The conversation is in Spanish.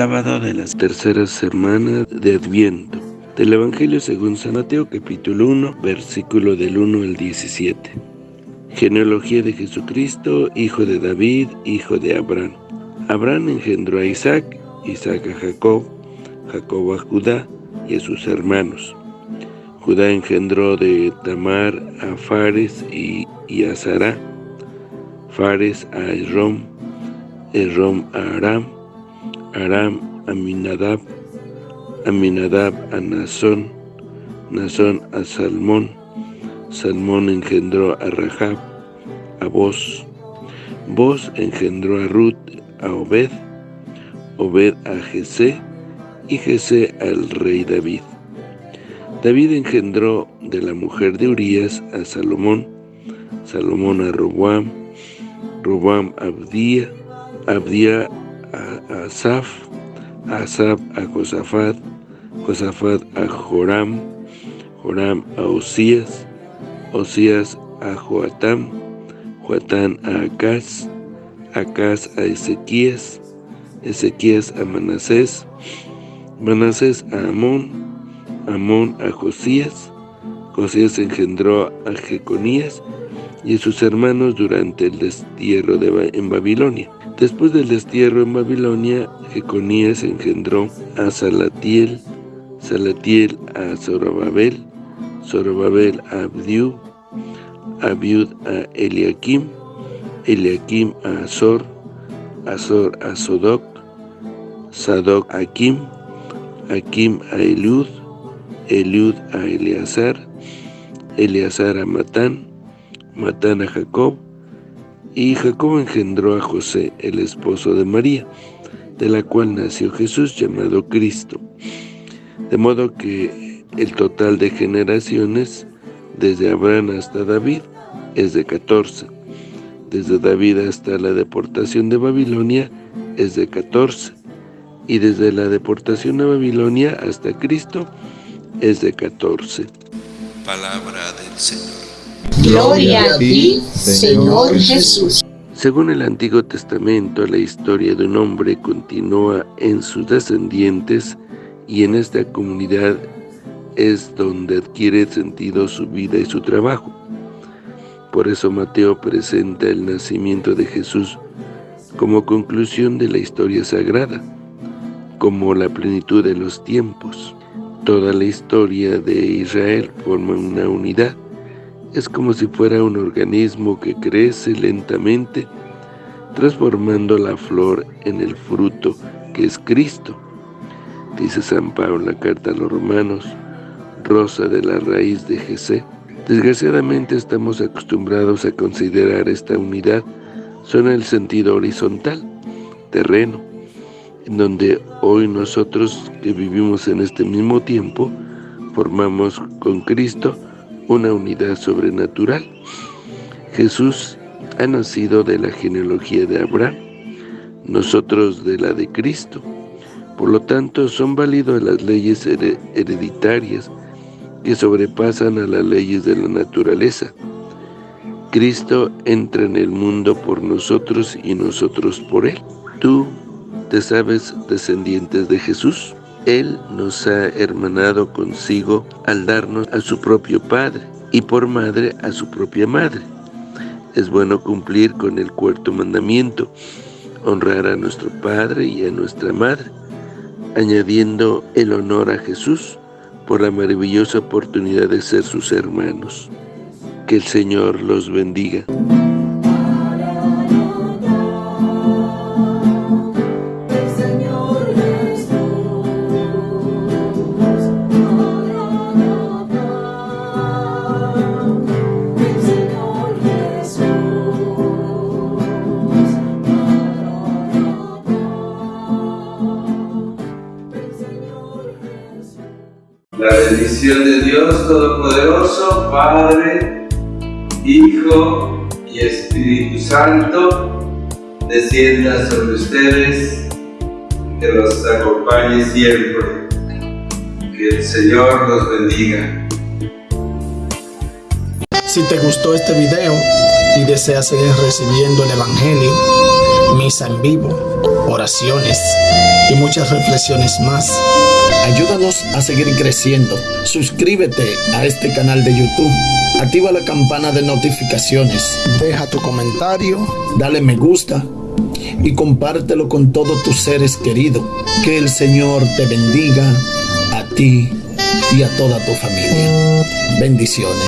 sábado de la tercera semana de Adviento. Del Evangelio según San Mateo, capítulo 1, versículo del 1 al 17. Genealogía de Jesucristo, hijo de David, hijo de Abraham. Abraham engendró a Isaac, Isaac a Jacob, Jacob a Judá y a sus hermanos. Judá engendró de Tamar a Fares y, a Sará, Fares a Esrom, Esrom a Aram, Aram a Minadab, Aminadab a Nazón, Nazón a Salmón, Salmón engendró a Rahab, a Boz, Boz engendró a Ruth, a Obed, Obed a Jesé, y Jesé al rey David. David engendró de la mujer de Urías a Salomón, Salomón a Roboam, Roboam a Abdía, Abdía a Asaf, Asaf a Josafat, Josafat a Joram, Joram a Osías, Osías a Joatam, Joatán a Acaz, Acaz a Ezequías, Ezequías a Manasés, Manasés a Amón, Amón a Josías, Josías engendró a Jeconías y a sus hermanos durante el destierro de, en Babilonia. Después del destierro en Babilonia, Jeconías engendró a Salatiel, Salatiel a Zorobabel, Zorobabel a Abdiú, Abiud a Eliakim, Eliakim a Azor, Azor a Sodoc, Sadoc a Kim, Akim a Eliud, Eliud a Eleazar, Eleazar a Matán, Matán a Jacob, y Jacob engendró a José, el esposo de María, de la cual nació Jesús llamado Cristo. De modo que el total de generaciones, desde Abraham hasta David, es de 14. Desde David hasta la deportación de Babilonia es de 14. Y desde la deportación a Babilonia hasta Cristo es de 14. Palabra del Señor. Gloria a ti, Señor Jesús. Según el Antiguo Testamento, la historia de un hombre continúa en sus descendientes y en esta comunidad es donde adquiere sentido su vida y su trabajo. Por eso Mateo presenta el nacimiento de Jesús como conclusión de la historia sagrada, como la plenitud de los tiempos. Toda la historia de Israel forma una unidad. Es como si fuera un organismo que crece lentamente, transformando la flor en el fruto que es Cristo. Dice San Pablo en la carta a los romanos, rosa de la raíz de Jesé. Desgraciadamente estamos acostumbrados a considerar esta unidad solo en el sentido horizontal, terreno, en donde hoy nosotros que vivimos en este mismo tiempo, formamos con Cristo una unidad sobrenatural. Jesús ha nacido de la genealogía de Abraham, nosotros de la de Cristo. Por lo tanto, son válidas las leyes hereditarias que sobrepasan a las leyes de la naturaleza. Cristo entra en el mundo por nosotros y nosotros por Él. Tú te sabes descendientes de Jesús. Él nos ha hermanado consigo al darnos a su propio Padre y por madre a su propia madre. Es bueno cumplir con el cuarto mandamiento, honrar a nuestro Padre y a nuestra Madre, añadiendo el honor a Jesús por la maravillosa oportunidad de ser sus hermanos. Que el Señor los bendiga. La bendición de Dios Todopoderoso, Padre, Hijo y Espíritu Santo, descienda sobre ustedes, que los acompañe siempre. Que el Señor los bendiga. Si te gustó este video y deseas seguir recibiendo el Evangelio, mi misa en vivo, oraciones muchas reflexiones más. Ayúdanos a seguir creciendo. Suscríbete a este canal de YouTube. Activa la campana de notificaciones. Deja tu comentario. Dale me gusta. Y compártelo con todos tus seres queridos. Que el Señor te bendiga a ti y a toda tu familia. Bendiciones.